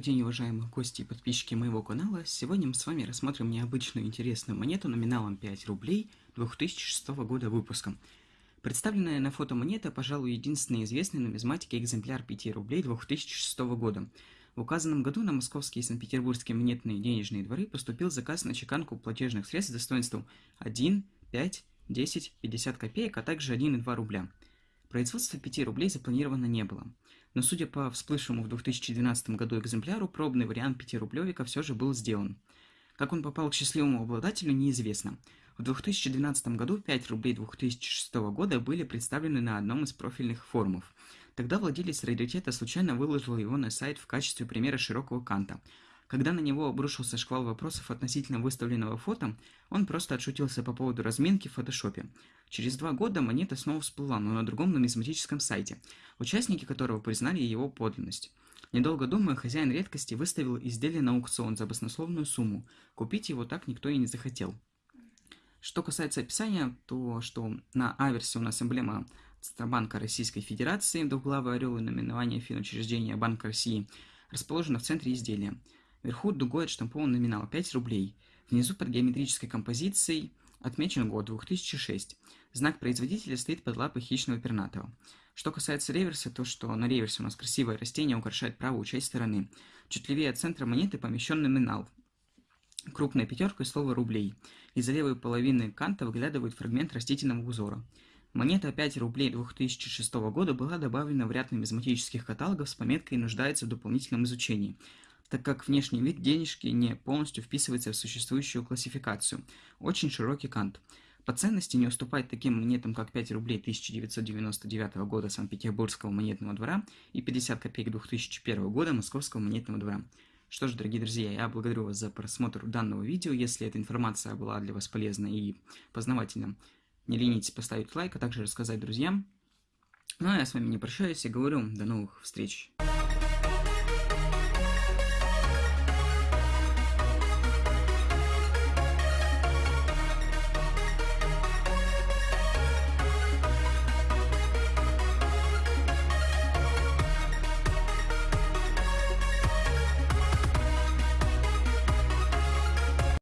день, уважаемые гости и подписчики моего канала. Сегодня мы с вами рассмотрим необычную интересную монету номиналом 5 рублей 2006 года выпуска. Представленная на фото монета, пожалуй, единственный известный нумизматики экземпляр 5 рублей 2006 года. В указанном году на московские и санкт-петербургские монетные денежные дворы поступил заказ на чеканку платежных средств с достоинством 1, 5, 10, 50 копеек, а также 1 и 2 рубля. Производство 5 рублей запланировано не было. Но судя по всплывшему в 2012 году экземпляру, пробный вариант 5-рублевика все же был сделан. Как он попал к счастливому обладателю, неизвестно. В 2012 году 5 рублей 2006 года были представлены на одном из профильных форумов. Тогда владелец раритета случайно выложил его на сайт в качестве примера широкого канта – когда на него обрушился шквал вопросов относительно выставленного фото, он просто отшутился по поводу разминки в фотошопе. Через два года монета снова всплыла, но на другом нумизматическом сайте, участники которого признали его подлинность. Недолго думая, хозяин редкости выставил изделие на аукцион за баснословную сумму. Купить его так никто и не захотел. Что касается описания, то что на аверсе у нас эмблема Центробанка Российской Федерации, двуглавый орел и наименование финучреждения Банка России, расположено в центре изделия. Вверху дугой отштампован номинал 5 рублей. Внизу под геометрической композицией отмечен год 2006. Знак производителя стоит под лапой хищного пернатого. Что касается реверса, то что на реверсе у нас красивое растение украшает правую часть стороны. Чуть левее от центра монеты помещен номинал. Крупная пятерка и слово «рублей». Из-за левой половины канта выглядывает фрагмент растительного узора. Монета 5 рублей 2006 года была добавлена в ряд нумизматических каталогов с пометкой «Нуждается в дополнительном изучении», так как внешний вид денежки не полностью вписывается в существующую классификацию. Очень широкий кант. По ценности не уступает таким монетам, как 5 рублей 1999 года Санкт-Петербургского монетного двора и 50 копеек 2001 года Московского монетного двора. Что ж, дорогие друзья, я благодарю вас за просмотр данного видео. Если эта информация была для вас полезна и познавательна, не ленитесь поставить лайк, а также рассказать друзьям. Ну а я с вами не прощаюсь и говорю до новых встреч.